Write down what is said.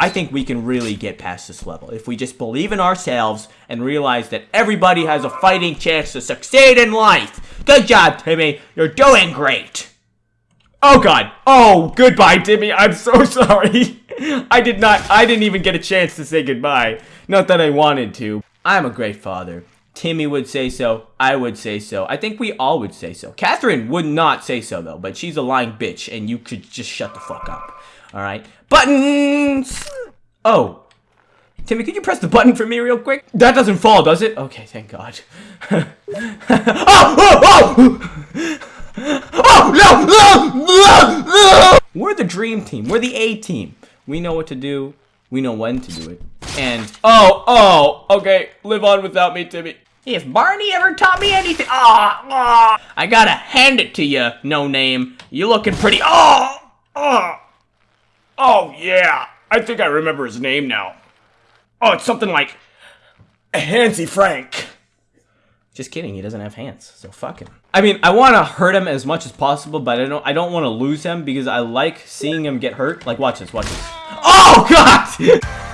I think we can really get past this level if we just believe in ourselves and realize that everybody has a fighting chance to succeed in life. Good job, Timmy. You're doing great. Oh god. Oh, goodbye, Timmy. I'm so sorry. I did not, I didn't even get a chance to say goodbye. Not that I wanted to. I'm a great father. Timmy would say so. I would say so. I think we all would say so. Catherine would not say so, though, but she's a lying bitch, and you could just shut the fuck up. Alright? Buttons! Oh. Timmy, could you press the button for me real quick? That doesn't fall, does it? Okay, thank God. oh! Oh! Oh! Oh! No! No! No! No! We're the dream team. We're the A team. We know what to do. We know when to do it. And, oh, oh, okay, live on without me, Timmy. If Barney ever taught me anything, ah, oh, oh, I gotta hand it to you, no name. You're looking pretty, oh, oh, oh, yeah. I think I remember his name now. Oh, it's something like Hansy Frank. Just kidding, he doesn't have hands, so fuck him. I mean, I want to hurt him as much as possible, but I don't I don't want to lose him because I like seeing him get hurt. Like, watch this, watch this. Oh, God!